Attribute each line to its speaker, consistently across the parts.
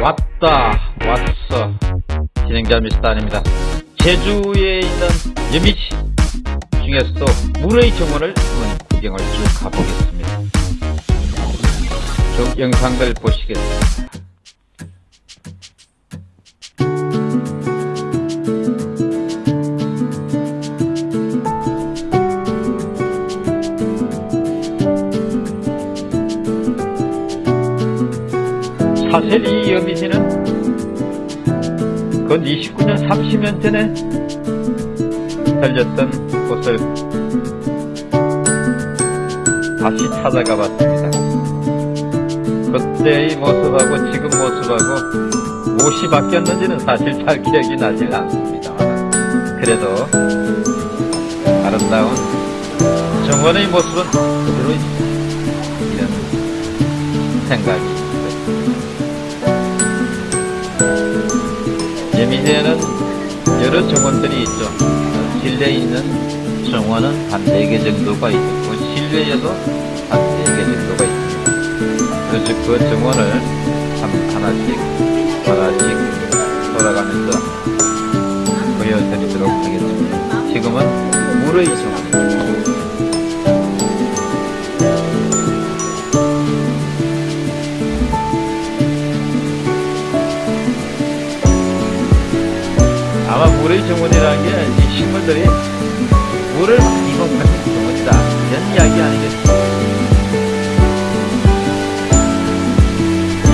Speaker 1: 왔다 왔어. 진행자 미스터 아닙니다. 제주에 있는 여미치 중에서도 물의 정원을 한번 구경을 쭉 가보겠습니다. 쭉 영상들 보시겠습니다 사실 이 여미지는 그 29년 30년 전에 달렸던 곳을 다시 찾아가 봤습니다. 그때의 모습하고 지금 모습하고 무엇이 바뀌었는지는 사실 잘 기억이 나질 않습니다. 그래도 아름다운 정원의 모습은 그대로 있습니다. 이런 생각이 예미대에는 여러 정원들이 있죠. 실내에 있는 정원은 한 4개 정도가 있고 실외에도 한 4개 정도가 있습니다. 그래서 그 정원을 한 하나씩 하나씩 돌아가면서 보여드리도록 하겠습니다. 지금은 물의 정원입니다. 아마 물의 정원이라는 게 이 식물들이 물을 먹는 정원이다 이런 이야기 아니겠습니까?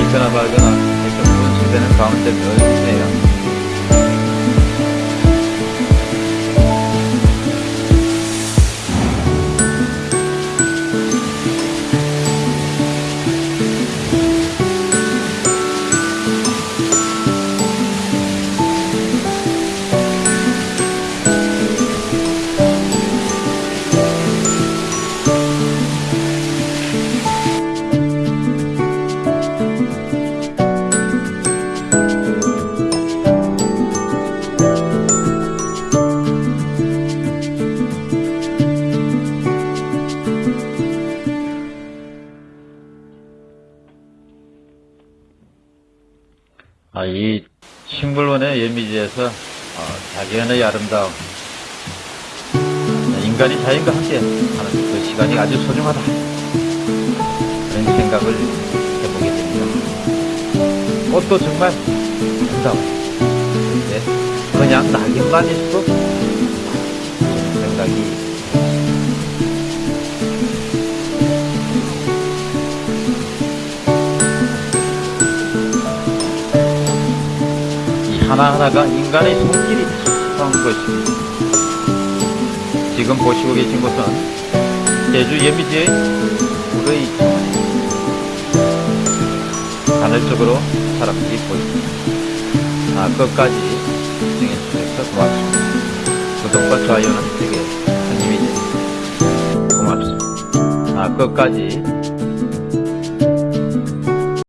Speaker 1: 있거나 말거나 이렇게 분수되는 가운데 늘 아, 이 식물원의 예미지에서 어, 자연의 아름다움, 인간이 자연과 함께 하는 그 시간이 아주 소중하다. 그런 생각을 해보게 됩니다. 꽃도 정말 아름다워요. 근데 그냥 낙엽만 있어도 생각이 하나하나가 인간의 손길이 탁한 것입니다. 지금 보시고 계신 곳은 제주 예미지의 정원입니다. 하늘쪽으로 사람들이 보입니다. 아, 끝까지 시청해주셔서 고맙습니다. 구독과 좋아요는 되게 큰 힘이 됩니다. 고맙습니다. 아, 끝까지